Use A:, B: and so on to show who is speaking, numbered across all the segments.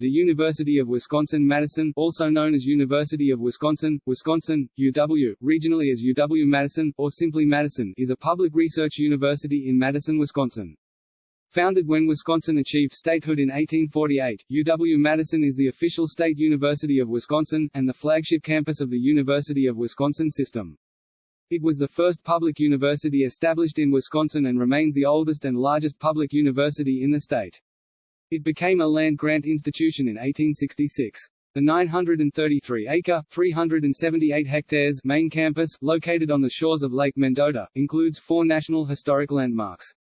A: The University of Wisconsin-Madison also known as University of Wisconsin, Wisconsin, UW, regionally as UW-Madison, or simply Madison is a public research university in Madison, Wisconsin. Founded when Wisconsin achieved statehood in 1848, UW-Madison is the official state university of Wisconsin, and the flagship campus of the University of Wisconsin system. It was the first public university established in Wisconsin and remains the oldest and largest public university in the state. It became a land-grant institution in 1866. The 933-acre (378 hectares) main campus, located on the shores of Lake Mendota, includes four National Historic Landmarks.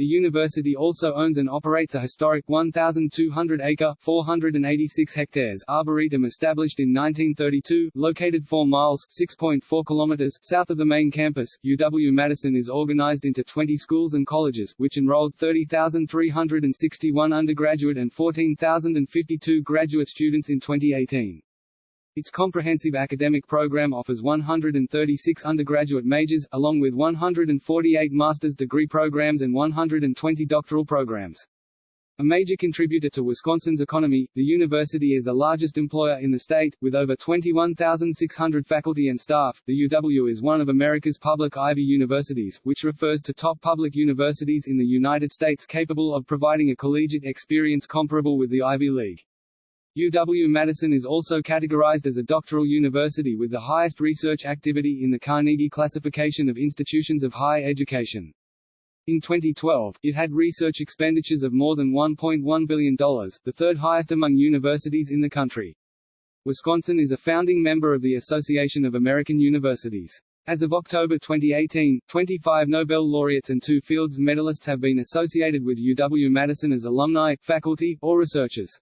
A: The university also owns and operates a historic 1,200-acre (486 hectares) arboretum established in 1932, located 4 miles (6.4 kilometers) south of the main campus. UW-Madison is organized into 20 schools and colleges, which enrolled 30,361 undergraduate and 14,052 graduate students in 2018. Its comprehensive academic program offers 136 undergraduate majors, along with 148 master's degree programs and 120 doctoral programs. A major contributor to Wisconsin's economy, the university is the largest employer in the state, with over 21,600 faculty and staff. The UW is one of America's public Ivy universities, which refers to top public universities in the United States capable of providing a collegiate experience comparable with the Ivy League. UW-Madison is also categorized as a doctoral university with the highest research activity in the Carnegie classification of institutions of higher education. In 2012, it had research expenditures of more than $1.1 billion, the third highest among universities in the country. Wisconsin is a founding member of the Association of American Universities. As of October 2018, 25 Nobel laureates and two Fields medalists have been associated with UW-Madison as alumni, faculty, or researchers.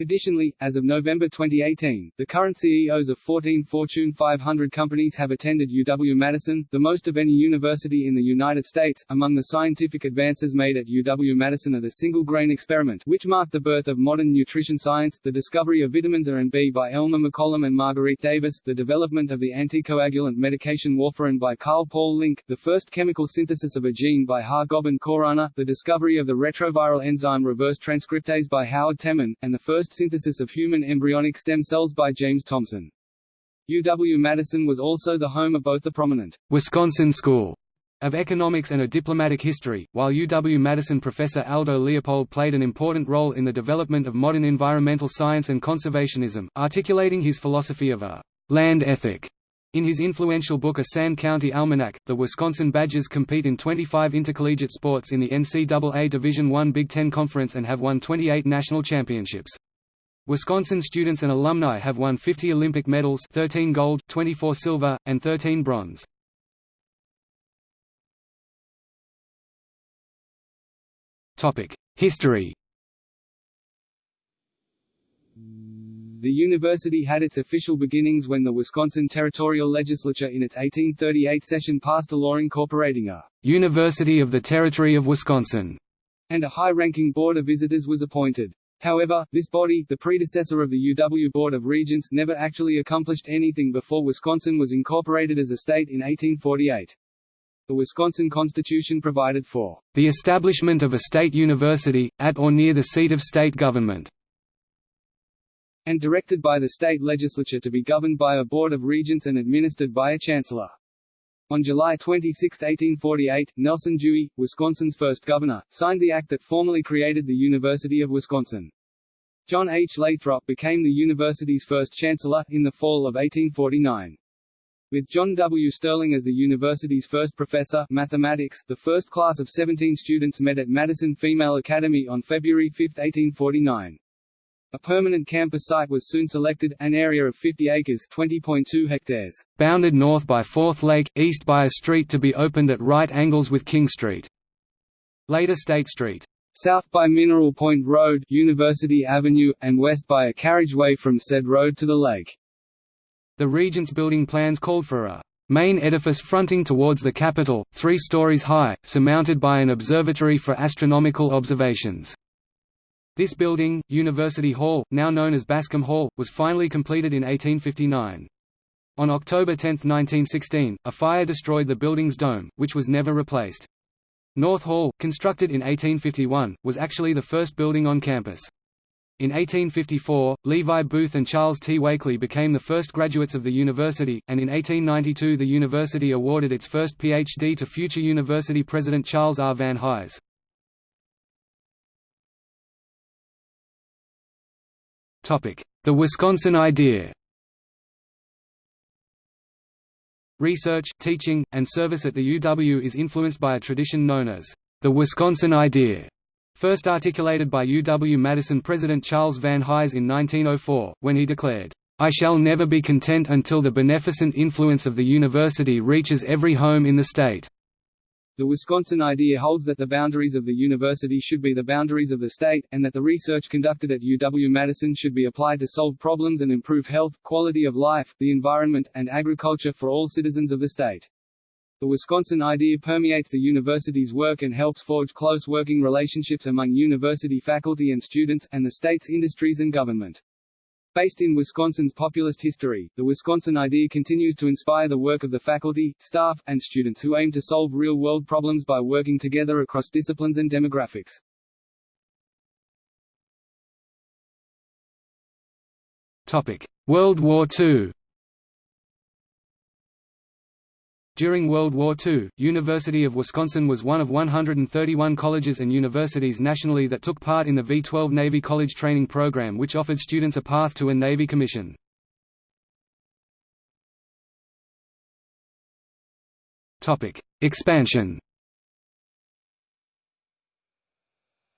A: Additionally, as of November 2018, the current CEOs of 14 Fortune 500 companies have attended UW-Madison, the most of any university in the United States. Among the scientific advances made at UW-Madison are the single-grain experiment, which marked the birth of modern nutrition science, the discovery of vitamins A and B by Elmer McCollum and Marguerite Davis, the development of the anticoagulant medication warfarin by Karl Paul Link, the first chemical synthesis of a gene by Har-Gobind Khorana, the discovery of the retroviral enzyme reverse transcriptase by Howard Temin, and the first synthesis of human embryonic stem cells by James Thomson. UW-Madison was also the home of both the prominent Wisconsin School of Economics and a Diplomatic History, while UW-Madison professor Aldo Leopold played an important role in the development of modern environmental science and conservationism, articulating his philosophy of a land ethic. In his influential book A Sand County Almanac, the Wisconsin Badgers compete in 25 intercollegiate sports in the NCAA Division I Big Ten Conference and have won 28 national championships. Wisconsin students and alumni have won 50 Olympic medals 13 gold, 24 silver, and 13 bronze. History The university had its official beginnings when the Wisconsin Territorial Legislature in its 1838 session passed a law incorporating a «University of the Territory of Wisconsin», and a high-ranking Board of Visitors was appointed. However, this body, the predecessor of the UW Board of Regents, never actually accomplished anything before Wisconsin was incorporated as a state in 1848. The Wisconsin Constitution provided for the establishment of a state university, at or near the seat of state government, and directed by the state legislature to be governed by a Board of Regents and administered by a chancellor. On July 26, 1848, Nelson Dewey, Wisconsin's first governor, signed the act that formally created the University of Wisconsin. John H. Lathrop became the university's first chancellor, in the fall of 1849. With John W. Sterling as the university's first professor mathematics, the first class of 17 students met at Madison Female Academy on February 5, 1849. A permanent campus site was soon selected, an area of 50 acres (20.2 hectares), bounded north by Fourth Lake, east by a street to be opened at right angles with King Street. Later State Street. South by Mineral Point Road, University Avenue, and west by a carriageway from said road to the lake. The Regents building plans called for a main edifice fronting towards the Capitol, three stories high, surmounted by an observatory for astronomical observations. This building, University Hall, now known as Bascom Hall, was finally completed in 1859. On October 10, 1916, a fire destroyed the building's dome, which was never replaced. North Hall, constructed in 1851, was actually the first building on campus.
B: In 1854, Levi Booth and Charles T. Wakeley became the first graduates of the university, and in 1892 the university awarded its first Ph.D. to future university president Charles R. Van Hise. The Wisconsin idea Research, teaching, and service at the UW is influenced by a tradition known as the Wisconsin idea, first articulated by UW-Madison President Charles Van Hise in 1904, when he declared, "...I shall never be content until the beneficent influence of the university reaches every home in the state."
A: The Wisconsin idea holds that the boundaries of the university should be the boundaries of the state, and that the research conducted at UW-Madison should be applied to solve problems and improve health, quality of life, the environment, and agriculture for all citizens of the state. The Wisconsin idea permeates the university's work and helps forge close working relationships among university faculty and students, and the state's industries and government. Based in Wisconsin's populist history, the Wisconsin idea continues to inspire the work of the faculty, staff, and students who aim to solve real-world problems by working together across disciplines and demographics.
B: World War II During World War II, University of Wisconsin was one of 131 colleges and universities nationally that took part in the V-12 Navy College Training Program which offered students a path to a Navy commission. Expansion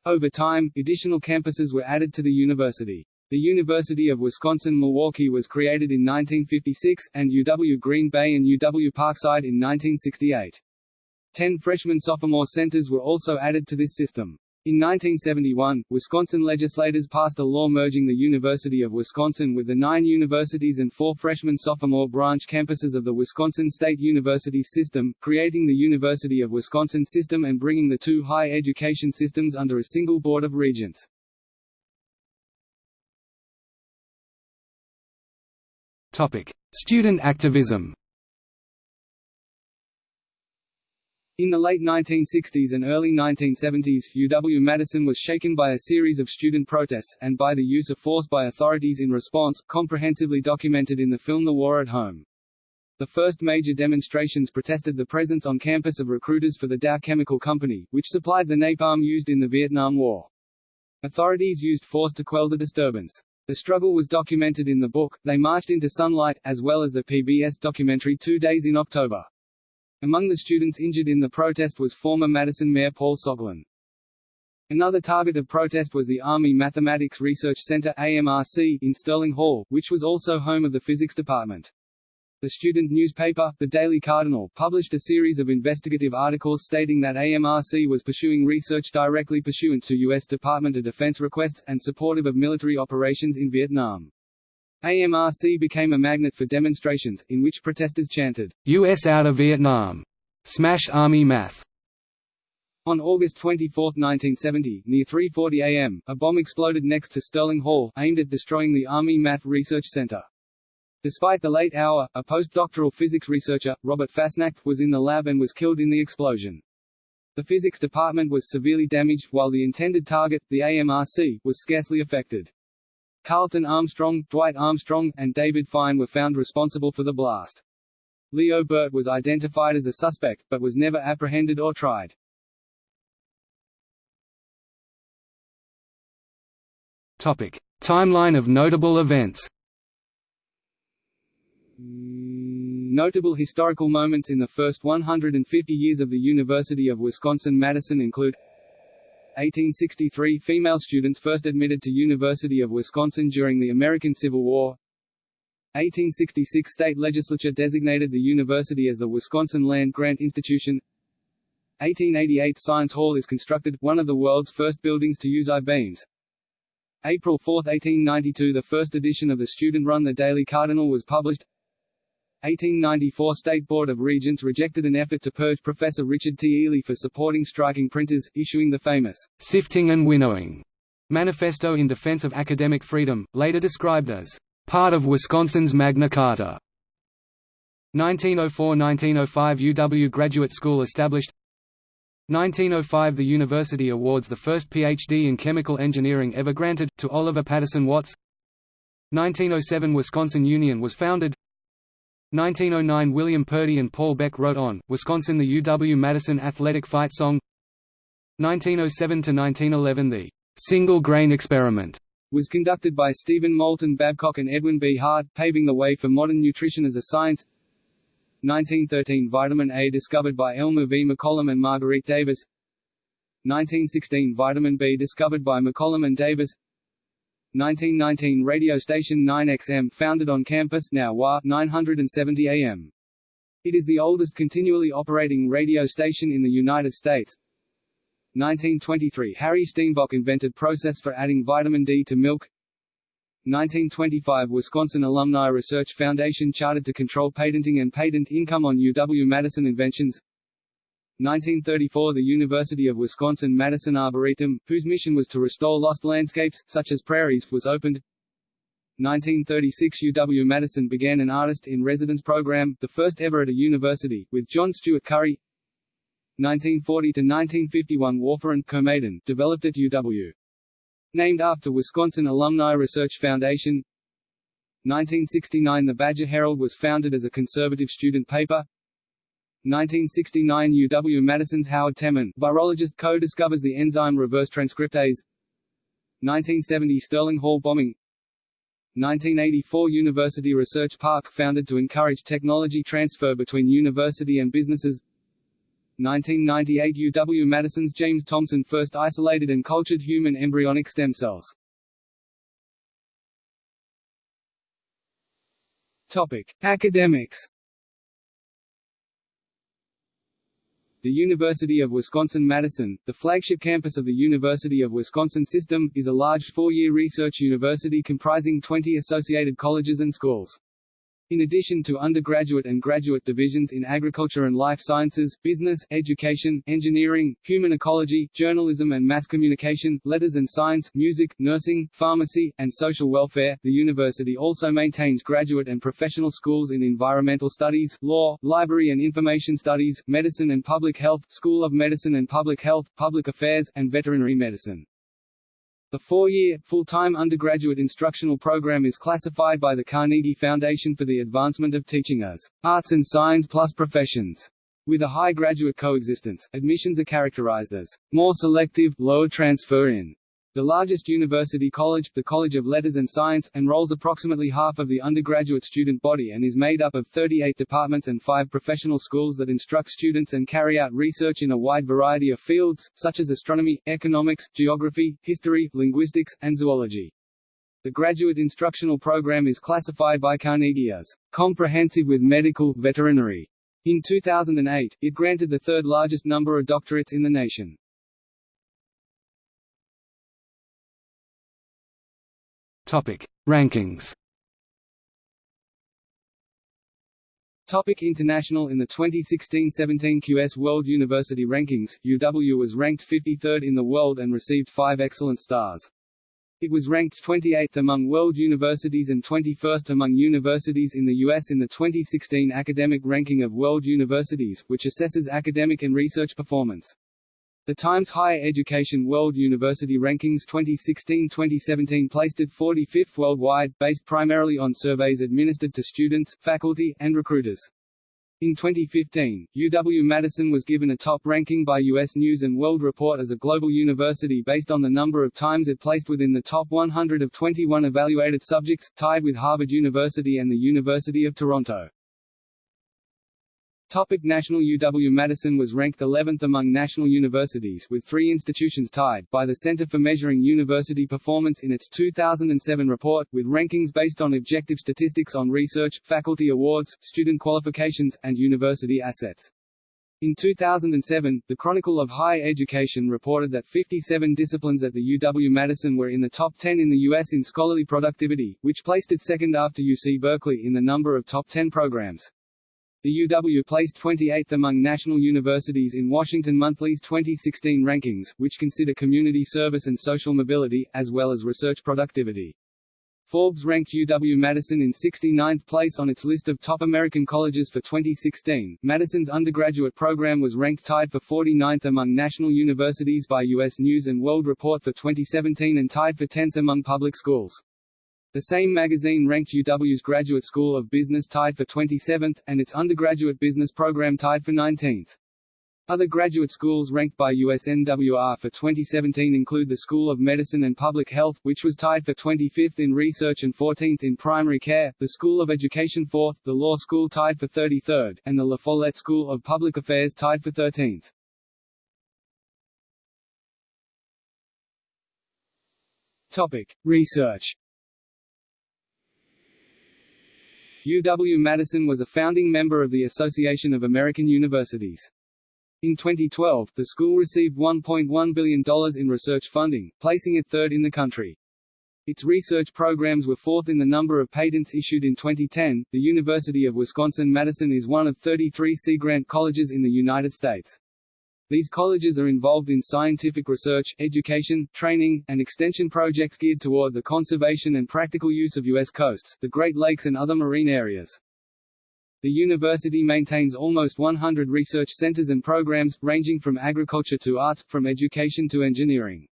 A: Over time, additional campuses were added to the university. The University of Wisconsin-Milwaukee was created in 1956, and UW Green Bay and UW Parkside in 1968. Ten freshman-sophomore centers were also added to this system. In 1971, Wisconsin legislators passed a law merging the University of Wisconsin with the nine universities and four freshman-sophomore branch campuses of the Wisconsin State University system, creating the University of Wisconsin system and bringing the two high education systems under a single board of regents.
B: Student activism.
A: In the late 1960s and early 1970s, UW-Madison was shaken by a series of student protests, and by the use of force by authorities in response, comprehensively documented in the film The War at Home. The first major demonstrations protested the presence on campus of recruiters for the Dow Chemical Company, which supplied the napalm used in the Vietnam War. Authorities used force to quell the disturbance. The struggle was documented in the book, They Marched into Sunlight, as well as the PBS documentary Two Days in October. Among the students injured in the protest was former Madison Mayor Paul Soglin. Another target of protest was the Army Mathematics Research Center AMRC in Sterling Hall, which was also home of the physics department. The student newspaper, the Daily Cardinal, published a series of investigative articles stating that AMRC was pursuing research directly pursuant to U.S. Department of Defense requests, and supportive of military operations in Vietnam. AMRC became a magnet for demonstrations, in which protesters chanted,
B: U.S. out of Vietnam! Smash Army Math!
A: On August 24, 1970, near 3.40 am, a bomb exploded next to Sterling Hall, aimed at destroying the Army Math Research Center. Despite the late hour, a postdoctoral physics researcher, Robert Fassnacht, was in the lab and was killed in the explosion. The physics department was severely damaged, while the intended target, the AMRC, was scarcely affected. Carlton Armstrong, Dwight Armstrong, and David Fine were found responsible for the blast. Leo Burt was identified as a suspect, but was never apprehended or tried.
B: Topic. Timeline of notable events
A: Notable historical moments in the first 150 years of the University of Wisconsin-Madison include 1863 – Female students first admitted to University of Wisconsin during the American Civil War. 1866 – State legislature designated the university as the Wisconsin Land Grant Institution. 1888 – Science Hall is constructed, one of the world's first buildings to use I-beams. April 4, 1892 – The first edition of the student-run The Daily Cardinal was published 1894 State Board of Regents rejected an effort to purge Professor Richard T. Ely for supporting striking printers, issuing the famous
B: sifting and winnowing manifesto in defense of academic freedom, later described as part of Wisconsin's Magna Carta. 1904–1905 UW Graduate School established 1905 – The university awards the first Ph.D. in chemical engineering ever granted, to Oliver Patterson Watts 1907 – Wisconsin Union was founded 1909 – William Purdy and Paul Beck wrote on, Wisconsin the UW-Madison athletic fight song 1907–1911 The «single-grain experiment»
A: was conducted by Stephen Moulton Babcock and Edwin B. Hart, paving the way for modern nutrition as a science 1913 Vitamin A discovered by Elmer V. McCollum and Marguerite Davis 1916 Vitamin B discovered by McCollum and Davis 1919 Radio station 9XM founded on campus now WHA 970 AM. It is the oldest continually operating radio station in the United States. 1923 Harry Steenbock invented process for adding vitamin D to milk 1925 Wisconsin Alumni Research Foundation chartered to control patenting and patent income on UW-Madison inventions 1934 The University of Wisconsin-Madison Arboretum, whose mission was to restore lost landscapes, such as prairies, was opened. 1936 UW-Madison began an artist-in-residence program, the first ever at a university, with John Stuart Curry. 1940 to 1951 Warfarin Coumadin, developed at UW. Named after Wisconsin Alumni Research Foundation. 1969 The Badger Herald was founded as a conservative student paper 1969 UW-Madison's Howard Temin, virologist co-discovers the enzyme reverse transcriptase 1970 Sterling Hall bombing 1984 University Research Park founded to encourage technology transfer between university and businesses 1998 UW-Madison's James Thomson first isolated and cultured human embryonic stem cells. Topic: Academics. The University of Wisconsin-Madison, the flagship campus of the University of Wisconsin System, is a large four-year research university comprising 20 associated colleges and schools. In addition to undergraduate and graduate divisions in agriculture and life sciences, business, education, engineering, human ecology, journalism and mass communication, letters and science, music, nursing, pharmacy, and social welfare, the university also maintains graduate and professional schools in environmental studies, law, library and information studies, medicine and public health, School of Medicine and Public Health, public affairs, and veterinary medicine. The four-year, full-time undergraduate instructional program is classified by the Carnegie Foundation for the Advancement of Teaching as arts and science plus professions. With a high graduate coexistence, admissions are characterized as more selective, lower transfer in the largest university college, the College of Letters and Science, enrolls approximately half of the undergraduate student body and is made up of 38 departments and five professional schools that instruct students and carry out research in a wide variety of fields, such as astronomy, economics, geography, history, linguistics, and zoology. The graduate instructional program is classified by Carnegie as comprehensive with medical, veterinary. In 2008, it granted the third largest number of doctorates in the nation.
B: Topic: Rankings.
A: Topic International In the 2016-17 QS World University Rankings, UW was ranked 53rd in the world and received five excellent stars. It was ranked 28th among world universities and 21st among universities in the U.S. in the 2016 Academic Ranking of World Universities, which assesses academic and research performance. The Times Higher Education World University Rankings 2016-2017 placed it 45th worldwide, based primarily on surveys administered to students, faculty, and recruiters. In 2015, UW-Madison was given a top ranking by U.S. News & World Report as a global university based on the number of times it placed within the top 100 of 21 evaluated subjects, tied with Harvard University and the University of Toronto. Topic National UW-Madison was ranked 11th among national universities with three institutions tied, by the Center for Measuring University Performance in its 2007 report, with rankings based on objective statistics on research, faculty awards, student qualifications, and university assets. In 2007, the Chronicle of Higher Education reported that 57 disciplines at the UW-Madison were in the top 10 in the U.S. in scholarly productivity, which placed it second after UC Berkeley in the number of top 10 programs. The UW placed 28th among national universities in Washington Monthly's 2016 rankings, which consider community service and social mobility, as well as research productivity. Forbes ranked UW-Madison in 69th place on its list of top American colleges for 2016. Madison's undergraduate program was ranked tied for 49th among national universities by U.S. News & World Report for 2017 and tied for 10th among public schools. The same magazine ranked UW's Graduate School of Business tied for 27th, and its undergraduate business program tied for 19th. Other graduate schools ranked by USNWR for 2017 include the School of Medicine and Public Health, which was tied for 25th in research and 14th in primary care, the School of Education 4th, the Law School tied for 33rd, and the La Follette School of Public Affairs tied for 13th. Topic: Research. UW-Madison was a founding member of the Association of American Universities. In 2012, the school received $1.1 billion in research funding, placing it third in the country. Its research programs were fourth in the number of patents issued in 2010. The University of Wisconsin-Madison is one of 33 Sea Grant colleges in the United States. These colleges are involved in scientific research, education, training, and extension projects geared toward the conservation and practical use of U.S. coasts, the Great Lakes and other marine areas. The university maintains almost 100 research centers and programs, ranging from agriculture to arts, from education to engineering.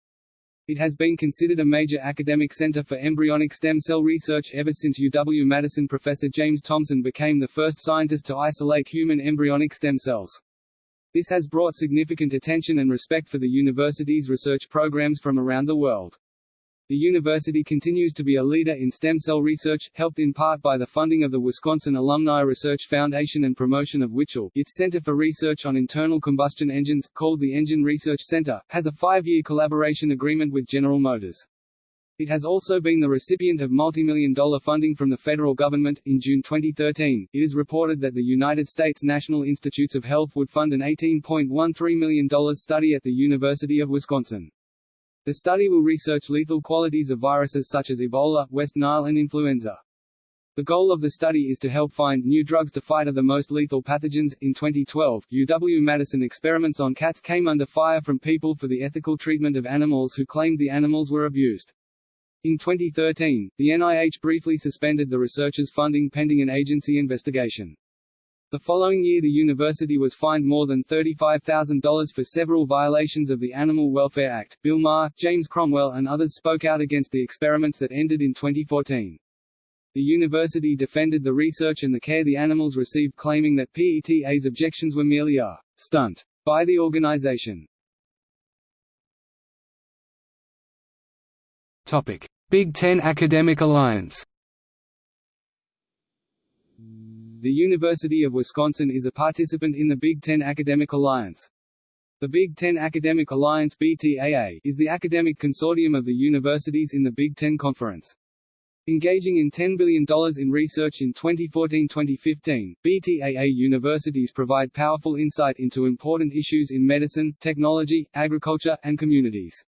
A: It has been considered a major academic center for embryonic stem cell research ever since UW-Madison professor James Thomson became the first scientist to isolate human embryonic stem cells. This has brought significant attention and respect for the university's research programs from around the world. The university continues to be a leader in stem cell research, helped in part by the funding of the Wisconsin Alumni Research Foundation and promotion of WiCell. Its Center for Research on Internal Combustion Engines, called the Engine Research Center, has a five-year collaboration agreement with General Motors. It has also been the recipient of multi-million dollar funding from the federal government. In June 2013, it is reported that the United States National Institutes of Health would fund an $18.13 million study at the University of Wisconsin. The study will research lethal qualities of viruses such as Ebola, West Nile and influenza. The goal of the study is to help find new drugs to fight the most lethal pathogens. In 2012, UW-Madison experiments on cats came under fire from people for the ethical treatment of animals who claimed the animals were abused. In 2013, the NIH briefly suspended the researchers' funding pending an agency investigation. The following year the university was fined more than $35,000 for several violations of the Animal Welfare Act. Bill Maher, James Cromwell and others spoke out against the experiments that ended in 2014. The university defended the research and the care the animals received claiming that PETA's objections were merely a «stunt» by the organization.
B: Big Ten Academic Alliance
A: The University of Wisconsin is a participant in the Big Ten Academic Alliance. The Big Ten Academic Alliance BTAA, is the academic consortium of the universities in the Big Ten Conference. Engaging in $10 billion in research in 2014-2015, BTAA universities provide powerful insight into important issues in medicine, technology, agriculture, and communities.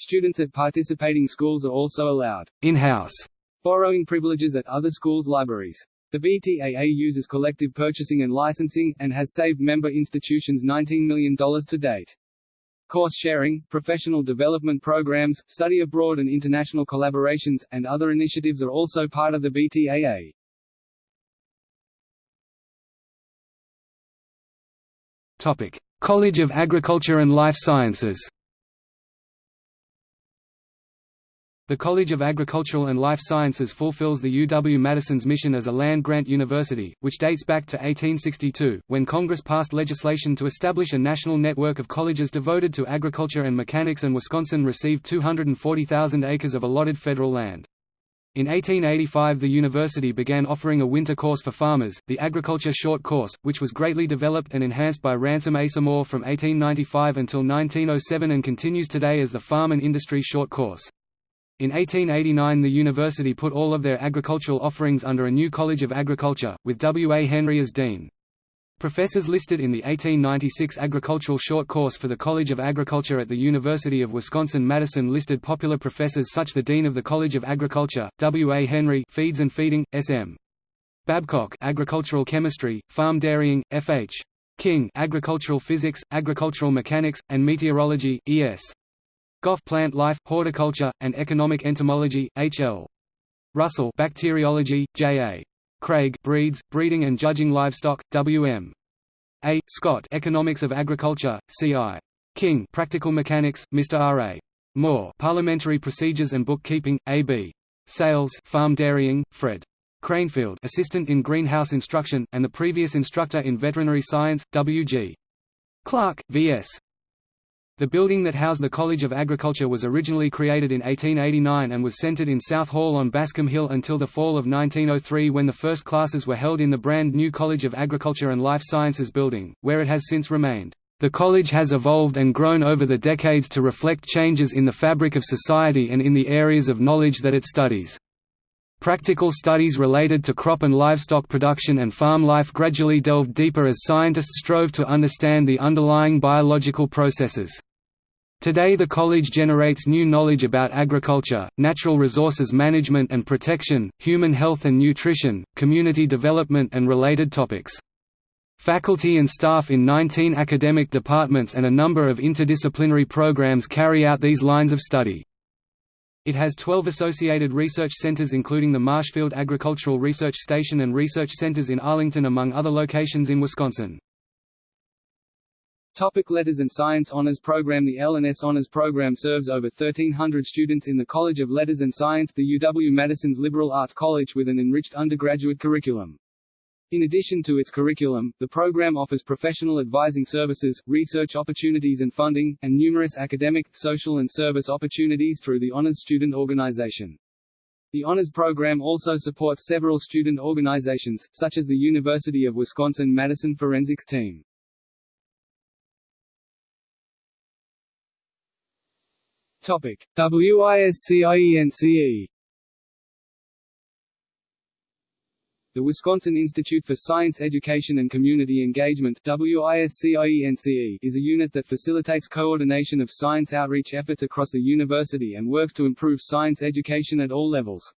A: Students at participating schools are also allowed in-house borrowing privileges at other schools' libraries. The BTAA uses collective purchasing and licensing, and has saved member institutions $19 million to date. Course sharing, professional development programs, study abroad and international collaborations, and other initiatives are also part of the BTAA.
B: Topic: College of Agriculture and Life Sciences. The College of Agricultural and Life Sciences fulfills the UW-Madison's mission as a land-grant university, which dates back to 1862, when Congress passed legislation to establish a national network of colleges devoted to agriculture and mechanics and Wisconsin received 240,000 acres of allotted federal land. In 1885 the university began offering a winter course for farmers, the Agriculture Short Course, which was greatly developed and enhanced by Ransom Asa Moore from 1895 until 1907 and continues today as the Farm and Industry Short Course. In 1889 the university put all of their agricultural offerings under a new College of Agriculture, with W. A. Henry as dean. Professors listed in the 1896 Agricultural Short Course for the College of Agriculture at the University of Wisconsin-Madison listed popular professors such the Dean of the College of Agriculture, W. A. Henry Feeds and Feeding, S.M. Babcock Agricultural Chemistry, Farm Dairying, F.H. King Agricultural Physics, Agricultural Mechanics, and Meteorology, E.S. Goff Plant Life, Horticulture, and Economic Entomology, H.L. Russell Bacteriology, J.A. Craig Breeds, Breeding and Judging Livestock, W.M. A. Scott Economics of Agriculture, C.I. King Practical Mechanics, Mr. R.A. Moore Parliamentary Procedures and Bookkeeping, A.B. Sales Farm Dairying, Fred. Cranefield Assistant in Greenhouse Instruction, and the previous instructor in Veterinary Science, W.G. Clark, V.S. The building that housed the College of Agriculture was originally created in 1889 and was centred in South Hall on Bascom Hill until the fall of 1903 when the first classes were held in the brand new College of Agriculture and Life Sciences building, where it has since remained. The college has evolved and grown over the decades to reflect changes in the fabric of society and in the areas of knowledge that it studies. Practical studies related to crop and livestock production and farm life gradually delved deeper as scientists strove to understand the underlying biological processes. Today the college generates new knowledge about agriculture, natural resources management and protection, human health and nutrition, community development and related topics. Faculty and staff in 19 academic departments and a number of interdisciplinary programs carry out these lines of study. It has 12 associated research centers including the Marshfield Agricultural Research Station and research centers in Arlington among other locations in Wisconsin.
A: Topic Letters and Science Honors Program The L&S Honors Program serves over 1,300 students in the College of Letters and Science the UW-Madison's liberal arts college with an enriched undergraduate curriculum. In addition to its curriculum, the program offers professional advising services, research opportunities and funding, and numerous academic, social and service opportunities through the Honors Student Organization. The Honors Program also supports several student organizations, such as the University of Wisconsin-Madison Forensics Team. Topic: WISCIENCE The Wisconsin Institute for Science Education and Community Engagement WISCIENCE, is a unit that facilitates coordination of science outreach efforts across the university and works to improve science education at all levels.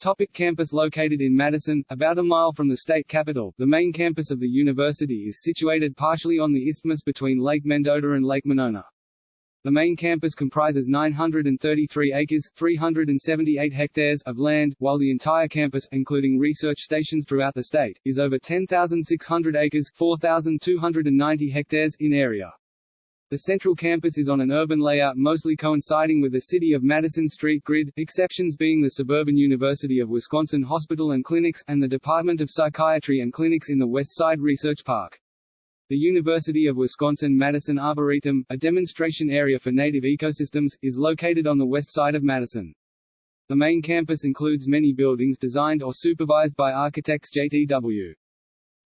A: Topic campus Located in Madison, about a mile from the state capital, the main campus of the university is situated partially on the isthmus between Lake Mendota and Lake Monona. The main campus comprises 933 acres 378 hectares of land, while the entire campus, including research stations throughout the state, is over 10,600 acres 4,290 hectares in area. The central campus is on an urban layout mostly coinciding with the City of Madison street grid, exceptions being the Suburban University of Wisconsin Hospital and Clinics, and the Department of Psychiatry and Clinics in the West Side Research Park. The University of Wisconsin-Madison Arboretum, a demonstration area for native ecosystems, is located on the west side of Madison. The main campus includes many buildings designed or supervised by architects J.T.W.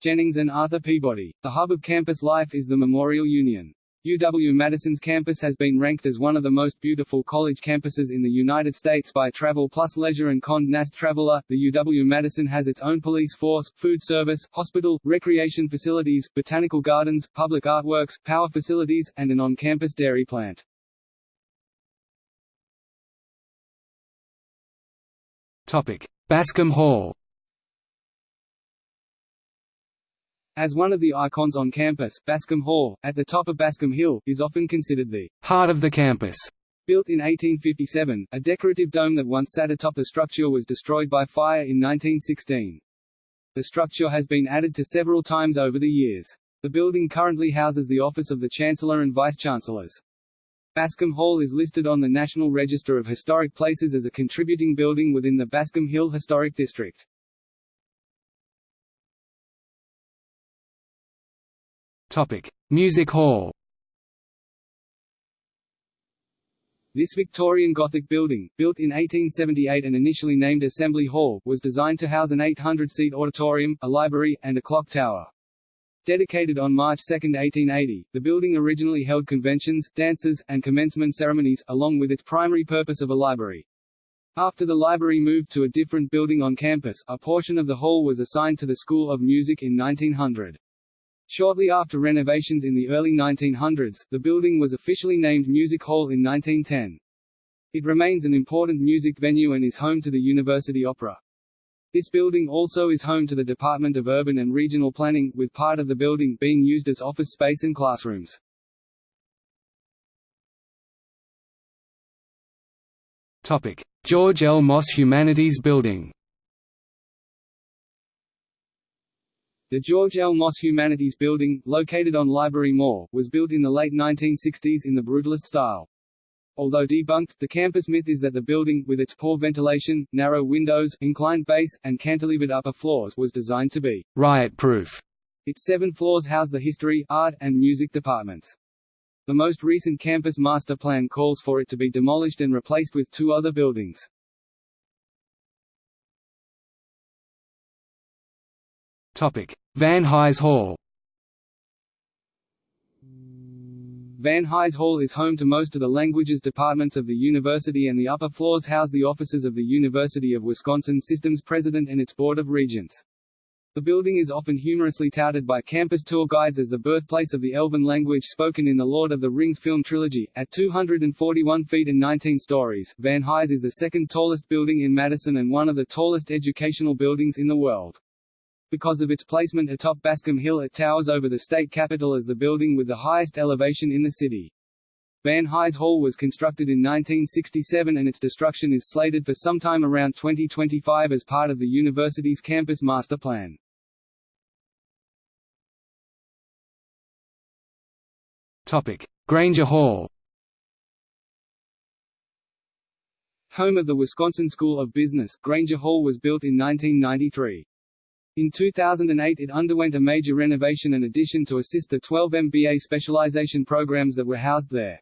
A: Jennings and Arthur Peabody. The hub of campus life is the Memorial Union. UW-Madison's campus has been ranked as one of the most beautiful college campuses in the United States by Travel Plus Leisure and Condé Nast Traveler. The UW-Madison has its own police force, food service, hospital, recreation facilities, botanical gardens, public artworks, power facilities, and an on-campus dairy plant.
B: Topic: Bascom Hall.
A: As one of the icons on campus, Bascom Hall, at the top of Bascom Hill, is often considered the
B: heart of the campus.
A: Built in 1857, a decorative dome that once sat atop the structure was destroyed by fire in 1916. The structure has been added to several times over the years. The building currently houses the office of the Chancellor and Vice-Chancellors. Bascom Hall is listed on the National Register of Historic Places as a contributing building within the Bascom Hill Historic District.
B: Topic: Music Hall.
A: This Victorian Gothic building, built in 1878 and initially named Assembly Hall, was designed to house an 800-seat auditorium, a library, and a clock tower. Dedicated on March 2, 1880, the building originally held conventions, dances, and commencement ceremonies, along with its primary purpose of a library. After the library moved to a different building on campus, a portion of the hall was assigned to the School of Music in 1900. Shortly after renovations in the early 1900s, the building was officially named Music Hall in 1910. It remains an important music venue and is home to the University Opera. This building also is home to the Department of Urban and Regional Planning, with part of the building being used as office space and classrooms.
B: Topic: George L. Moss Humanities Building
A: The George L. Moss Humanities Building, located on Library Mall, was built in the late 1960s in the Brutalist style. Although debunked, the campus myth is that the building, with its poor ventilation, narrow windows, inclined base, and cantilevered upper floors was designed to be
B: riot-proof.
A: Its seven floors house the history, art, and music departments. The most recent campus master plan calls for it to be demolished and replaced with two other buildings.
B: Van Hise Hall
A: Van Hise Hall is home to most of the languages departments of the university and the upper floors house the offices of the University of Wisconsin System's president and its Board of Regents. The building is often humorously touted by campus tour guides as the birthplace of the Elven language spoken in the Lord of the Rings film trilogy. At 241 feet and 19 stories, Van Hise is the second tallest building in Madison and one of the tallest educational buildings in the world. Because of its placement atop Bascom Hill it towers over the state capitol as the building with the highest elevation in the city. Van Hise Hall was constructed in 1967 and its destruction is slated for sometime around 2025 as part of the university's campus master plan.
B: Topic: Grainger Hall
A: Home of the Wisconsin School of Business, Grainger Hall was built in 1993. In 2008 it underwent a major renovation and addition to assist the 12 MBA specialization programs that were housed there.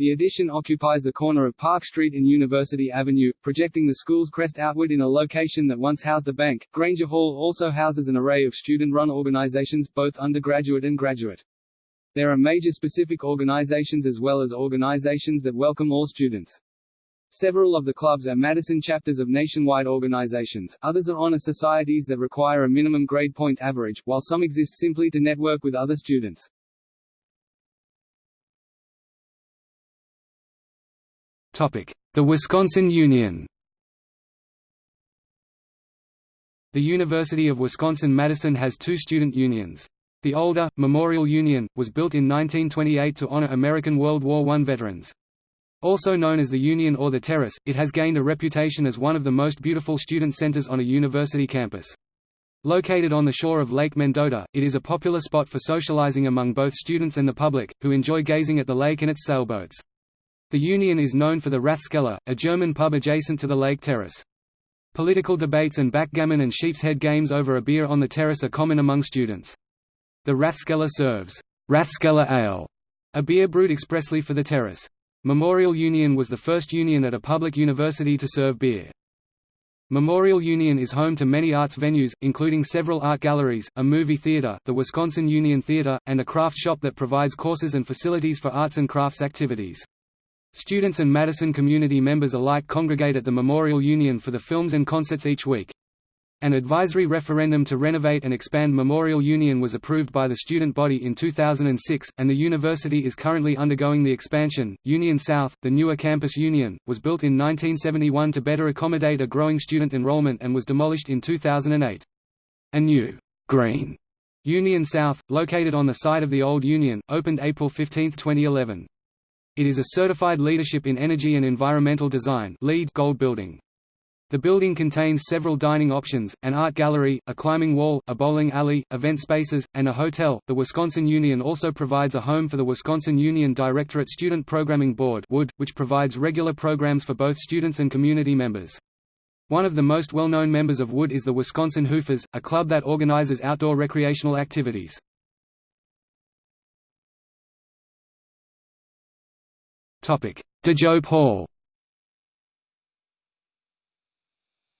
A: The addition occupies the corner of Park Street and University Avenue, projecting the school's crest outward in a location that once housed a bank. Grainger Hall also houses an array of student-run organizations, both undergraduate and graduate. There are major specific organizations as well as organizations that welcome all students. Several of the clubs are Madison chapters of nationwide organizations, others are honor societies that require a minimum grade point average, while some exist simply to network with other students.
B: Topic: The Wisconsin Union The University of Wisconsin-Madison has two student unions. The older, Memorial Union, was built in 1928 to honor American World War I veterans. Also known as the Union or the Terrace, it has gained a reputation as one of the most beautiful student centers on a university campus. Located on the shore of Lake Mendota, it is a popular spot for socializing among both students and the public, who enjoy gazing at the lake and its sailboats. The Union is known for the Rathskeller, a German pub adjacent to the lake terrace. Political debates and backgammon and sheep's-head games over a beer on the terrace are common among students. The Rathskeller serves Rathskeller Ale, a beer brewed expressly for the terrace. Memorial Union was the first union at a public university to serve beer. Memorial Union is home to many arts venues, including several art galleries, a movie theater, the Wisconsin Union Theater, and a craft shop that provides courses and facilities for arts and crafts activities. Students and Madison community members alike congregate at the Memorial Union for the films and concerts each week. An advisory referendum to renovate and expand Memorial Union was approved by the student body in 2006, and the university is currently undergoing the expansion. Union South, the newer campus Union, was built in 1971 to better accommodate a growing student enrollment and was demolished in 2008. A new, green Union South, located on the site of the old Union, opened April 15, 2011. It is a certified leadership in energy and environmental design LEED gold building. The building contains several dining options, an art gallery, a climbing wall, a bowling alley, event spaces, and a hotel. The Wisconsin Union also provides a home for the Wisconsin Union Directorate Student Programming Board which provides regular programs for both students and community members. One of the most well-known members of WUD is the Wisconsin Hoofers, a club that organizes outdoor recreational activities. Topic: DeJope Hall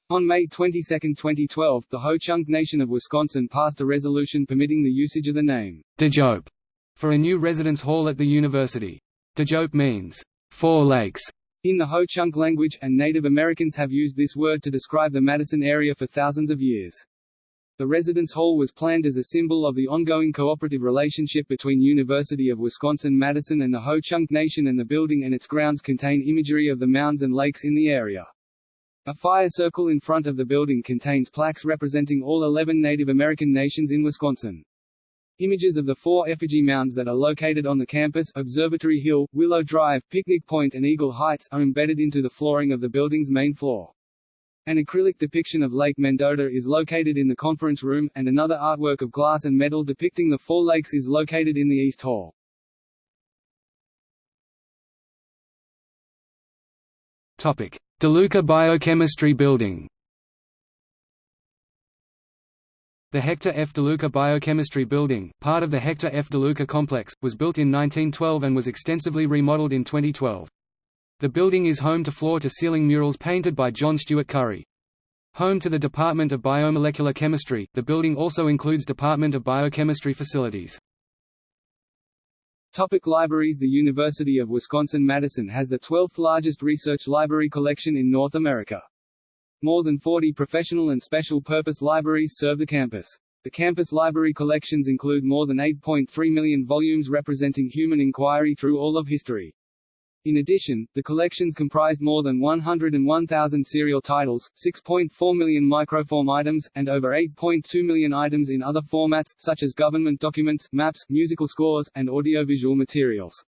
A: On May 22, 2012, the Ho-Chunk Nation of Wisconsin passed a resolution permitting the usage of the name
B: DeJope for a new residence hall at the university. DeJope means, Four Lakes,
A: in the Ho-Chunk language, and Native Americans have used this word to describe the Madison area for thousands of years. The residence hall was planned as a symbol of the ongoing cooperative relationship between University of Wisconsin-Madison and the Ho-Chunk Nation and the building and its grounds contain imagery of the mounds and lakes in the area. A fire circle in front of the building contains plaques representing all 11 Native American nations in Wisconsin. Images of the four effigy mounds that are located on the campus Observatory Hill, Willow Drive, Picnic Point and Eagle Heights are embedded into the flooring of the building's main floor. An acrylic depiction of Lake Mendota is located in the conference room, and another artwork of glass and metal depicting the four lakes is located in the East Hall.
B: DeLuca Biochemistry Building The Hector F. DeLuca Biochemistry Building, part of the Hector F. DeLuca complex, was built in 1912 and was extensively remodeled in 2012. The building is home to floor-to-ceiling murals painted by John Stuart Curry. Home to the Department of Biomolecular Chemistry, the building also includes Department of Biochemistry facilities.
A: Topic libraries The University of Wisconsin-Madison has the 12th largest research library collection in North America. More than 40 professional and special purpose libraries serve the campus. The campus library collections include more than 8.3 million volumes representing human inquiry through all of history. In addition, the collections comprised more than 101,000 serial titles, 6.4 million microform items, and over 8.2 million items in other formats, such as government documents, maps, musical scores, and audiovisual materials.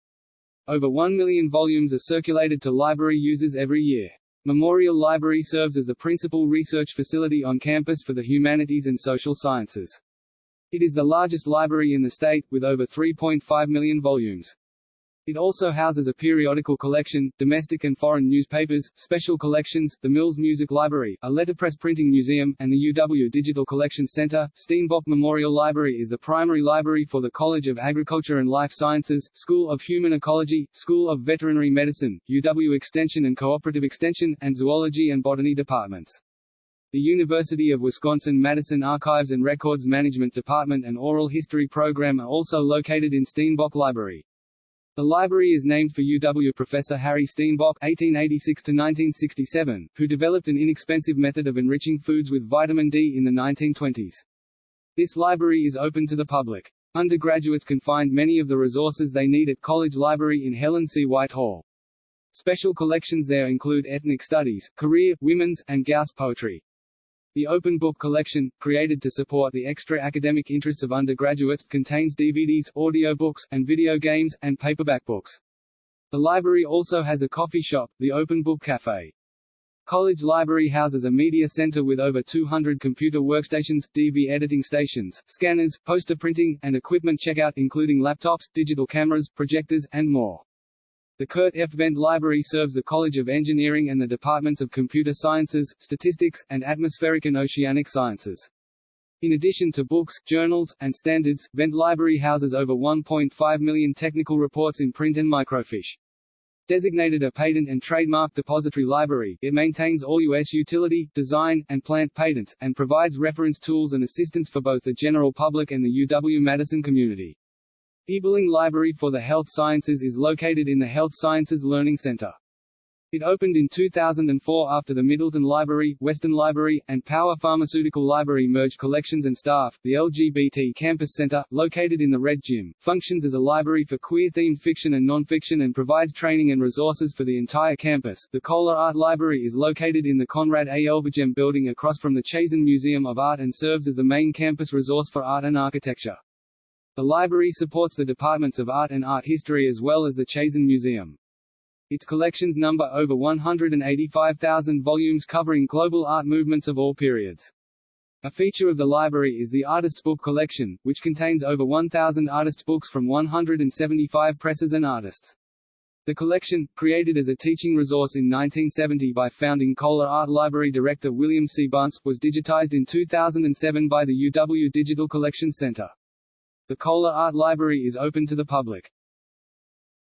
A: Over 1 million volumes are circulated to library users every year. Memorial Library serves as the principal research facility on campus for the humanities and social sciences. It is the largest library in the state, with over 3.5 million volumes. It also houses a periodical collection, domestic and foreign newspapers, special collections, the Mills Music Library, a letterpress printing museum, and the UW Digital Collections Center. Steenbock Memorial Library is the primary library for the College of Agriculture and Life Sciences, School of Human Ecology, School of Veterinary Medicine, UW Extension and Cooperative Extension, and Zoology and Botany departments. The University of Wisconsin-Madison Archives and Records Management Department and Oral History Program are also located in Steenbock Library. The library is named for UW professor Harry Steenbock (1886–1967), who developed an inexpensive method of enriching foods with vitamin D in the 1920s. This library is open to the public. Undergraduates can find many of the resources they need at College Library in Helen C. White Hall. Special collections there include ethnic studies, career, women's, and Gauss poetry. The Open Book Collection, created to support the extra academic interests of undergraduates, contains DVDs, audiobooks, and video games, and paperback books. The library also has a coffee shop, the Open Book Cafe. College Library houses a media center with over 200 computer workstations, DV editing stations, scanners, poster printing, and equipment checkout including laptops, digital cameras, projectors, and more. The Kurt F. Wendt Library serves the College of Engineering and the Departments of Computer Sciences, Statistics, and Atmospheric and Oceanic Sciences. In addition to books, journals, and standards, Wendt Library houses over 1.5 million technical reports in print and microfiche. Designated a patent and trademark depository library, it maintains all U.S. utility, design, and plant patents, and provides reference tools and assistance for both the general public and the UW-Madison community. Ebeling Library for the Health Sciences is located in the Health Sciences Learning Center. It opened in 2004 after the Middleton Library, Weston Library, and Power Pharmaceutical Library merged collections and staff. The LGBT Campus Center, located in the Red Gym, functions as a library for queer-themed fiction and non-fiction and provides training and resources for the entire campus. The Kohler Art Library is located in the Conrad A. Elvehjem building across from the Chazen Museum of Art and serves as the main campus resource for art and architecture. The library supports the departments of art and art history as well as the Chazen Museum. Its collections number over 185,000 volumes covering global art movements of all periods. A feature of the library is the Artists' Book Collection, which contains over 1,000 artists' books from 175 presses and artists. The collection, created as a teaching resource in 1970 by founding Kohler Art Library director William C. Bunce, was digitized in 2007 by the UW Digital Collection Center. The Kohler Art Library is open to the public.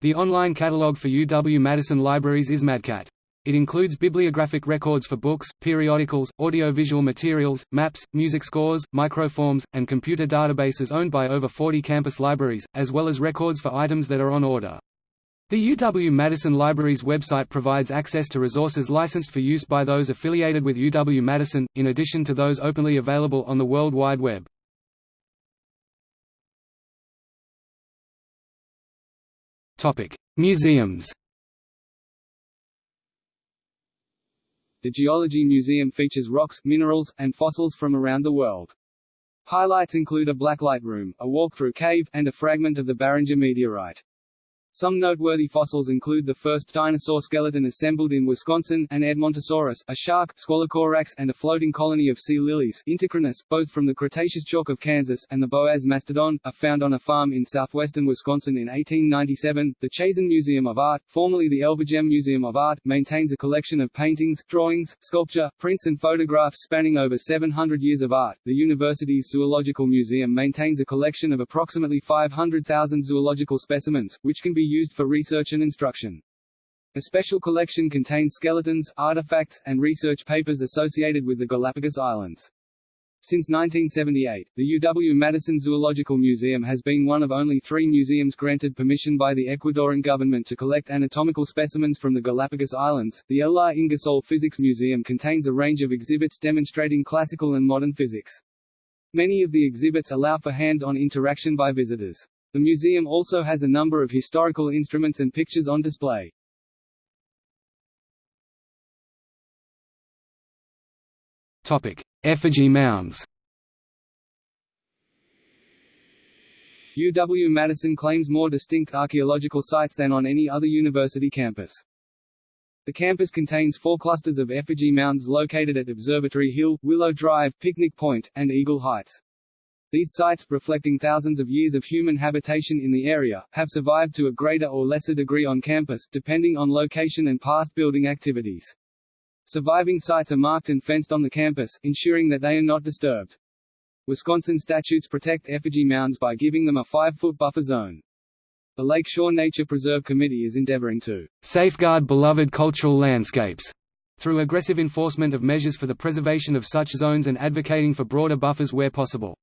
B: The online catalog for UW-Madison libraries is MadCat. It includes bibliographic records for books, periodicals, audiovisual materials, maps, music scores, microforms, and computer databases owned by over 40 campus libraries, as well as records for items that are on order. The UW-Madison Library's website provides access to resources licensed for use by those affiliated with UW-Madison, in addition to those openly available on the World Wide Web. Museums
A: The Geology Museum features rocks, minerals, and fossils from around the world. Highlights include a blacklight room, a walk-through cave, and a fragment of the Barringer meteorite. Some noteworthy fossils include the first dinosaur skeleton assembled in Wisconsin, an Edmontosaurus, a shark, Squalicorax, and a floating colony of sea lilies Uintacrinus, both from the Cretaceous chalk of Kansas, and the Boaz mastodon, are found on a farm in southwestern Wisconsin in 1897. The Chazen Museum of Art, formerly the Elvehjem Museum of Art, maintains a collection of paintings, drawings, sculpture, prints and photographs spanning over 700 years of art. The university's Zoological Museum maintains a collection of approximately 500,000 zoological specimens, which can be used for research and instruction. A special collection contains skeletons, artifacts, and research papers associated with the Galapagos Islands. Since 1978, the UW-Madison Zoological Museum has been one of only three museums granted permission by the Ecuadorian government to collect anatomical specimens from the Galapagos Islands. The L. R. Ingersoll Physics Museum contains a range of exhibits demonstrating classical and modern physics. Many of the exhibits allow for hands-on interaction by visitors. The museum also has a number of historical instruments and pictures on display.
B: Topic: Effigy mounds.
A: UW-Madison claims more distinct archaeological sites than on any other university campus. The campus contains four clusters of effigy mounds located at Observatory Hill, Willow Drive, Picnic Point, and Eagle Heights. These sites, reflecting thousands of years of human habitation in the area, have survived to a greater or lesser degree on campus, depending on location and past building activities. Surviving sites are marked and fenced on the campus, ensuring that they are not disturbed. Wisconsin statutes protect effigy mounds by giving them a 5-foot buffer zone. The Lake Shore Nature Preserve Committee is endeavoring to
B: safeguard beloved cultural landscapes through aggressive enforcement of measures for the preservation of such zones and advocating for broader buffers where possible.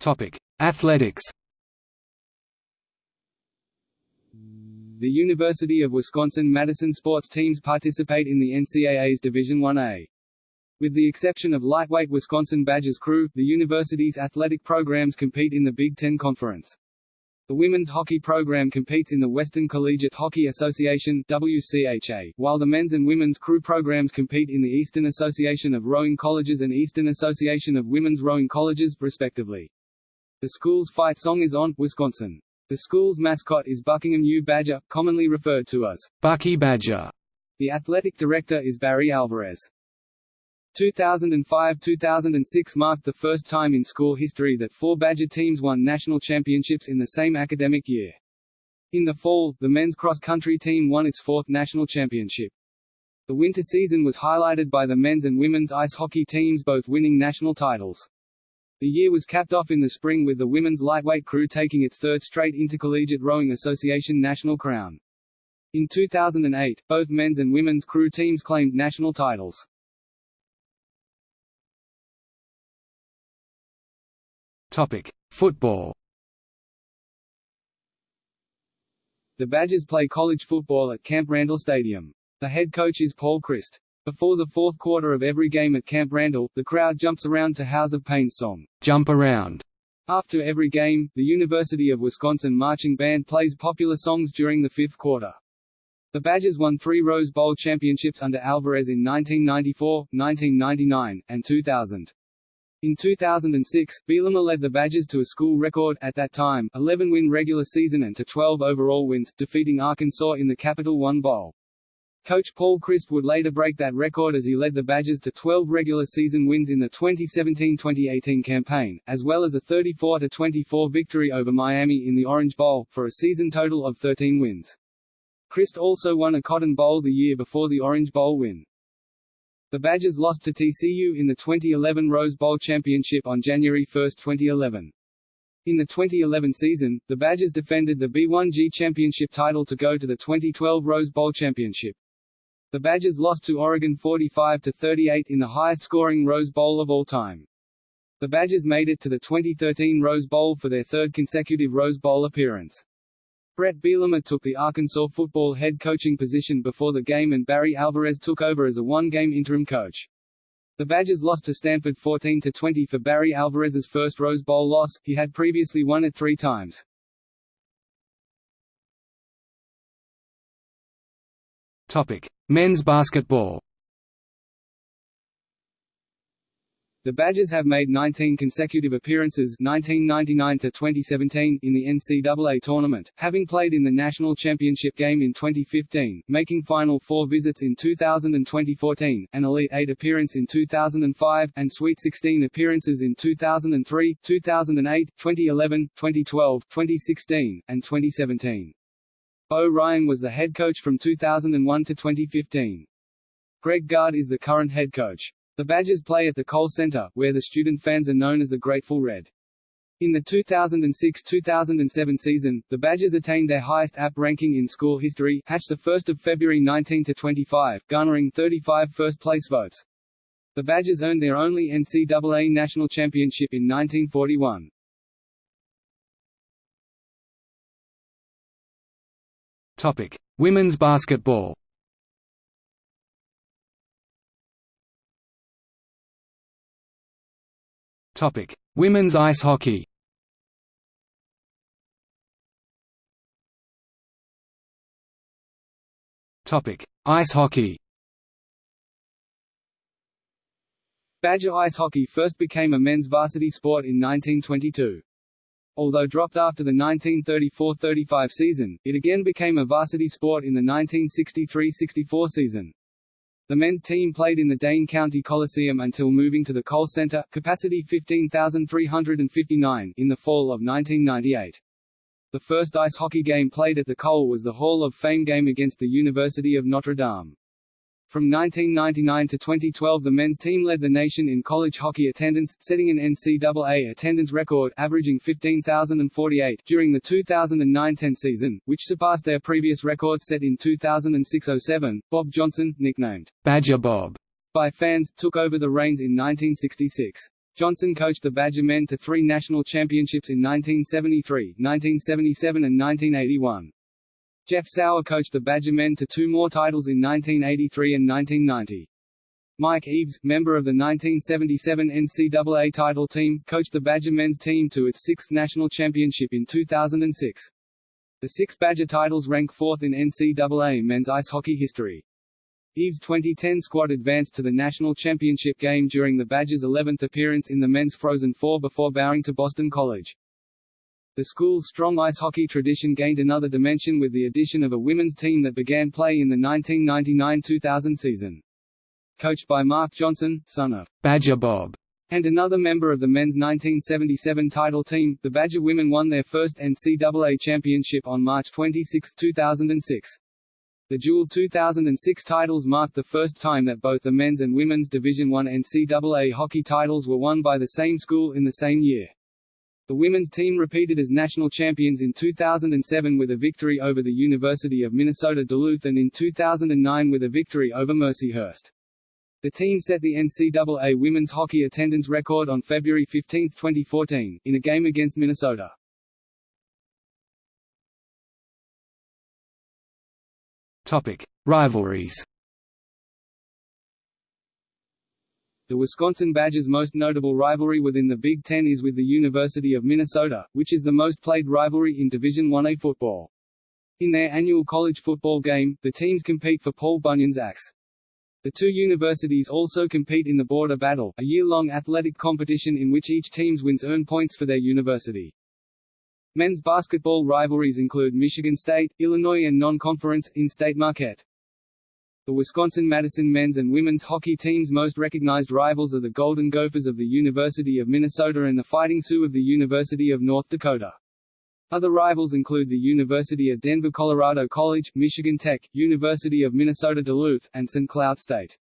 B: Topic: Athletics.
A: The University of Wisconsin-Madison sports teams participate in the NCAA's Division 1A. With the exception of lightweight Wisconsin Badgers crew, the university's athletic programs compete in the Big Ten Conference. The women's hockey program competes in the Western Collegiate Hockey Association WCHA, while the men's and women's crew programs compete in the Eastern Association of Rowing Colleges and Eastern Association of Women's Rowing Colleges, respectively. The school's fight song is on, Wisconsin. The school's mascot is Buckingham U. Badger, commonly referred to as
B: Bucky Badger.
A: The athletic director is Barry Alvarez. 2005–2006 marked the first time in school history that four Badger teams won national championships in the same academic year. In the fall, the men's cross-country team won its fourth national championship. The winter season was highlighted by the men's and women's ice hockey teams both winning national titles. The year was capped off in the spring with the women's lightweight crew taking its third straight Intercollegiate Rowing Association national crown. In 2008, both men's and women's crew teams claimed national titles.
B: Topic: Football.
A: The Badgers play college football at Camp Randall Stadium. The head coach is Paul Chryst. Before the fourth quarter of every game at Camp Randall, the crowd jumps around to House of Pain's song,
B: Jump Around.
A: After every game, the University of Wisconsin Marching Band plays popular songs during the fifth quarter. The Badgers won three Rose Bowl championships under Alvarez in 1994, 1999, and 2000. In 2006, Bielema led the Badgers to a school record, at that time, 11-win regular season and to 12 overall wins, defeating Arkansas in the Capital One Bowl. Coach Paul Chryst would later break that record as he led the Badgers to 12 regular season wins in the 2017-2018 campaign, as well as a 34-24 victory over Miami in the Orange Bowl, for a season total of 13 wins. Chryst also won a Cotton Bowl the year before the Orange Bowl win. The Badgers lost to TCU in the 2011 Rose Bowl championship on January 1, 2011. In the 2011 season, the Badgers defended the B1G championship title to go to the 2012 Rose Bowl championship. The Badgers lost to Oregon 45–38 in the highest-scoring Rose Bowl of all time. The Badgers made it to the 2013 Rose Bowl for their third consecutive Rose Bowl appearance. Bret Bielema took the Arkansas football head coaching position before the game and Barry Alvarez took over as a one-game interim coach. The Badgers lost to Stanford 14–20 for Barry Alvarez's first Rose Bowl loss, he had previously won it three times.
B: Topic: Men's basketball.
A: The Badgers have made 19 consecutive appearances 1999 to 2017 in the NCAA tournament, having played in the national championship game in 2015, making Final Four visits in 2000 and 2014, an Elite Eight appearance in 2005, and Sweet 16 appearances in 2003, 2008, 2011, 2012, 2016, and 2017. Bo Ryan was the head coach from 2001 to 2015. Greg Gard is the current head coach. The Badgers play at the Kohl Center, where the student fans are known as the Grateful Red. In the 2006-2007 season, the Badgers attained their highest AP ranking in school history, hatched 1 February 19-25, garnering 35 first-place votes. The Badgers earned their only NCAA national championship in 1941.
B: Topic: Women's basketball. Topic: Women's ice hockey. Topic: Ice hockey.
A: Badger ice hockey first became a men's varsity sport in 1922. Although dropped after the 1934–35 season, it again became a varsity sport in the 1963–64 season. The men's team played in the Dane County Coliseum until moving to the Kohl Center, capacity 15,359, in the fall of 1998. The first ice hockey game played at the Kohl was the Hall of Fame game against the University of Notre Dame. From 1999 to 2012 the men's team led the nation in college hockey attendance, setting an NCAA attendance record averaging 15,048 during the 2009-10 season, which surpassed their previous record set in 2006-07. Bob Johnson, nicknamed
B: Badger Bob
A: by fans, took over the reins in 1966. Johnson coached the Badger men to three national championships in 1973, 1977 and 1981. Jeff Sauer coached the Badger men to two more titles in 1983 and 1990. Mike Eaves, member of the 1977 NCAA title team, coached the Badger men's team to its sixth national championship in 2006. The six Badger titles rank fourth in NCAA men's ice hockey history. Eaves' 2010 squad advanced to the national championship game during the Badgers' 11th appearance in the men's Frozen Four before bowing to Boston College. The school's strong ice hockey tradition gained another dimension with the addition of a women's team that began play in the 1999-2000 season. Coached by Mark Johnson, son of
B: Badger Bob,
A: and another member of the men's 1977 title team, the Badger women won their first NCAA championship on March 26, 2006. The dual 2006 titles marked the first time that both the men's and women's Division I NCAA hockey titles were won by the same school in the same year. The women's team repeated as national champions in 2007 with a victory over the University of Minnesota Duluth and in 2009 with a victory over Mercyhurst. The team set the NCAA women's hockey attendance record on February 15, 2014, in a game against Minnesota.
B: Topic: Rivalries.
A: The Wisconsin Badgers' most notable rivalry within the Big Ten is with the University of Minnesota, which is the most played rivalry in Division I-A football. In their annual college football game, the teams compete for Paul Bunyan's axe. The two universities also compete in the Border Battle, a year-long athletic competition in which each teams wins earn points for their university. Men's basketball rivalries include Michigan State, Illinois and non-conference, in-state Marquette. The Wisconsin-Madison men's and women's hockey teams' most recognized rivals are the Golden Gophers of the University of Minnesota and the Fighting Sioux of the University of North Dakota. Other rivals include the University of Denver Colorado College, Michigan Tech, University of Minnesota Duluth, and St. Cloud State.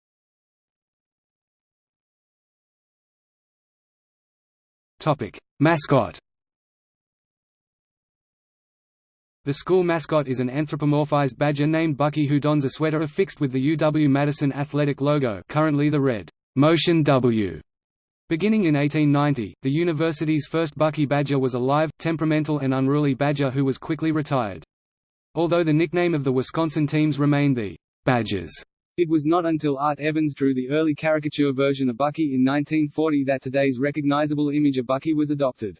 B: Topic. Mascot The school mascot is an anthropomorphized badger named Bucky who dons a sweater affixed with the UW-Madison athletic logo currently the red Motion W. Beginning in 1890, the university's first Bucky Badger was a live, temperamental and unruly badger who was quickly retired. Although the nickname of the Wisconsin teams remained the Badgers,
A: it was not until Art Evans drew the early caricature version of Bucky in 1940 that today's recognizable image of Bucky was adopted.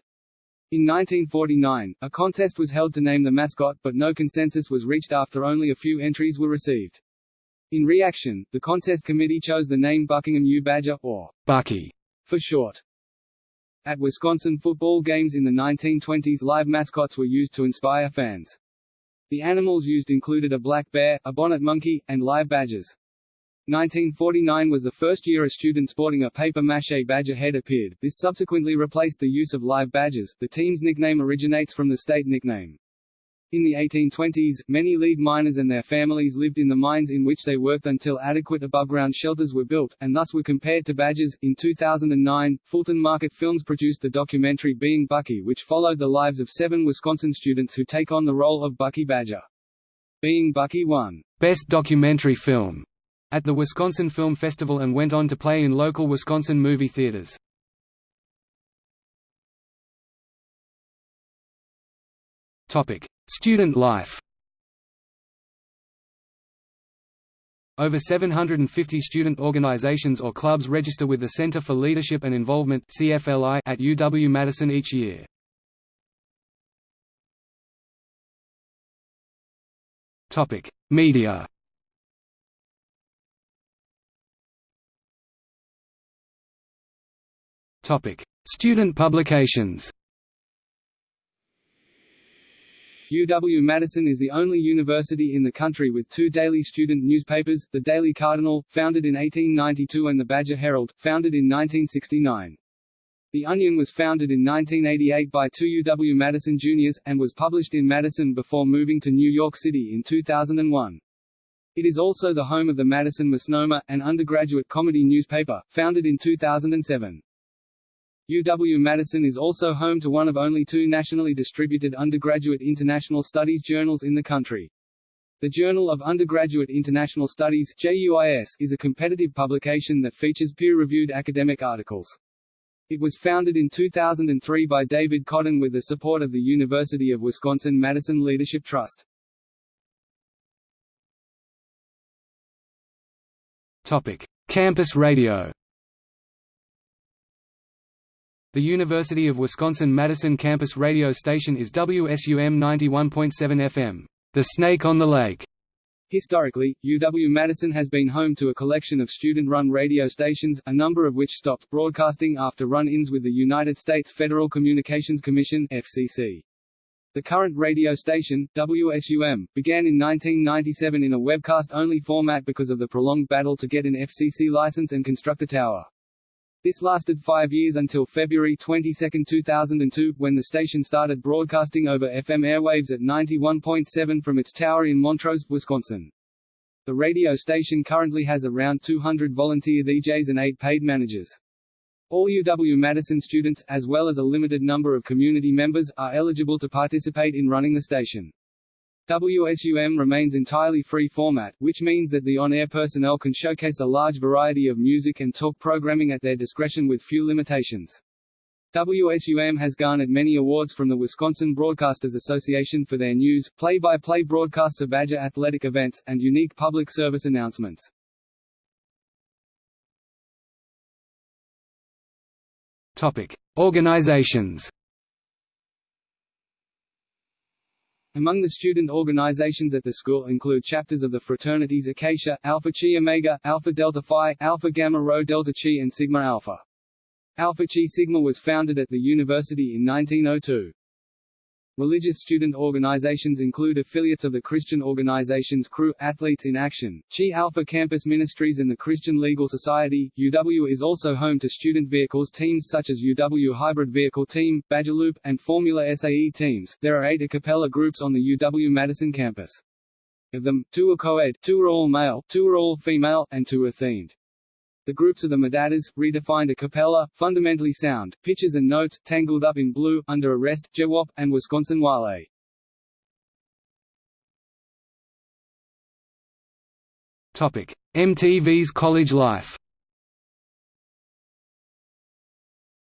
A: In 1949, a contest was held to name the mascot, but no consensus was reached after only a few entries were received. In reaction, the contest committee chose the name Buckingham U Badger, or
B: Bucky,
A: for short. At Wisconsin football games in the 1920s live mascots were used to inspire fans. The animals used included a black bear, a bonnet monkey, and live badgers. 1949 was the first year a student sporting a paper-maché badger head appeared, this subsequently replaced the use of live badgers. The team's nickname originates from the state nickname. In the 1820s, many lead miners and their families lived in the mines in which they worked until adequate above-ground shelters were built, and thus were compared to badgers. In 2009, Fulton Market Films produced the documentary Being Bucky which followed the lives of seven Wisconsin students who take on the role of Bucky Badger. Being Bucky won
B: Best Documentary Film at the Wisconsin Film Festival and went on to play in local Wisconsin movie theaters. Student life Over 750 student organizations or clubs register with the Center for Leadership and Involvement at UW-Madison each year. Media Student publications
A: UW-Madison is the only university in the country with two daily student newspapers, the Daily Cardinal, founded in 1892 and the Badger Herald, founded in 1969. The Onion was founded in 1988 by two UW-Madison juniors, and was published in Madison before moving to New York City in 2001. It is also the home of the Madison Misnomer, an undergraduate comedy newspaper, founded in 2007. UW-Madison is also home to one of only two nationally distributed undergraduate international studies journals in the country. The Journal of Undergraduate International Studies JUIS is a competitive publication that features peer-reviewed academic articles. It was founded in 2003 by David Cotton with the support of the University of Wisconsin-Madison Leadership Trust.
B: Topic: Campus radio. The University of Wisconsin-Madison campus radio station is WSUM 91.7 FM, the Snake on the Lake.
A: Historically, UW-Madison has been home to a collection of student-run radio stations, a number of which stopped broadcasting after run-ins with the United States Federal Communications Commission FCC. The current radio station, WSUM, began in 1997 in a webcast-only format because of the prolonged battle to get an FCC license and construct a tower. This lasted five years until February 22, 2002, when the station started broadcasting over FM airwaves at 91.7 from its tower in Montrose, Wisconsin. The radio station currently has around 200 volunteer DJs and 8 paid managers. All UW-Madison students, as well as a limited number of community members, are eligible to participate in running the station. WSUM remains entirely free format, which means that the on-air personnel can showcase a large variety of music and talk programming at their discretion with few limitations. WSUM has garnered many awards from the Wisconsin Broadcasters Association for their news, play-by-play -play broadcasts of Badger athletic events, and unique public service announcements.
B: Topic: Organizations.
A: Among the student organizations at the school include chapters of the fraternities Acacia, Alpha Chi Omega, Alpha Delta Phi, Alpha Gamma Rho Delta Chi and Sigma Alpha. Alpha Chi Sigma was founded at the university in 1902. Religious student organizations include affiliates of the Christian organizations Cru, Athletes in Action, Chi Alpha Campus Ministries and the Christian Legal Society. UW is also home to student vehicles teams such as UW Hybrid Vehicle Team, Badgerloop, and Formula SAE teams. There are eight a cappella groups on the UW-Madison campus. Of them, two are co-ed, two are all male, two are all female, and two are themed. The groups of the MadHatters, redefined a cappella, fundamentally sound, pitches and notes, Tangled Up in Blue, Under Arrest, Jewop, and Wisconsin Wale.
B: Topic: MTV's College Life.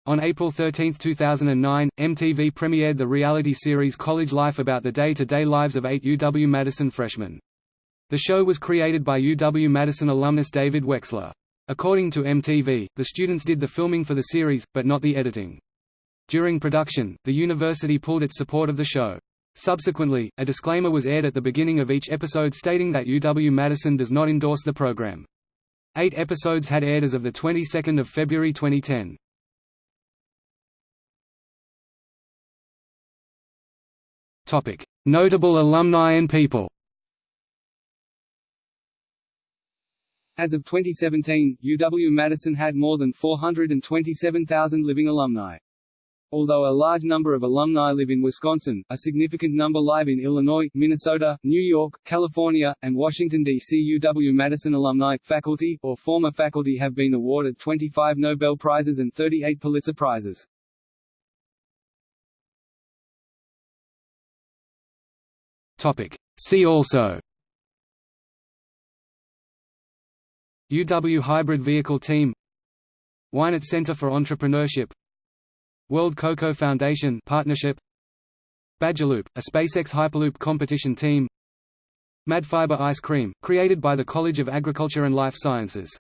B: On April 13, 2009, MTV premiered the reality series College Life about the day-to-day -day lives of eight UW-Madison freshmen. The show was created by UW-Madison alumnus David Wexler. According to MTV, the students did the filming for the series, but not the editing. During production, the university pulled its support of the show. Subsequently, a disclaimer was aired at the beginning of each episode stating that UW-Madison does not endorse the program. Eight episodes had aired as of the 22nd of February 2010. Topic: Notable alumni and people.
A: As of 2017, UW-Madison had more than 427,000 living alumni. Although a large number of alumni live in Wisconsin, a significant number live in Illinois, Minnesota, New York, California, and Washington, D.C. UW-Madison alumni, faculty, or former faculty have been awarded 25 Nobel Prizes and 38 Pulitzer Prizes.
B: See also UW Hybrid Vehicle Team Weinert Center for Entrepreneurship World Cocoa Foundation partnership Badgerloop, a SpaceX Hyperloop competition team Madfiber ice cream, created by the College of Agriculture and Life Sciences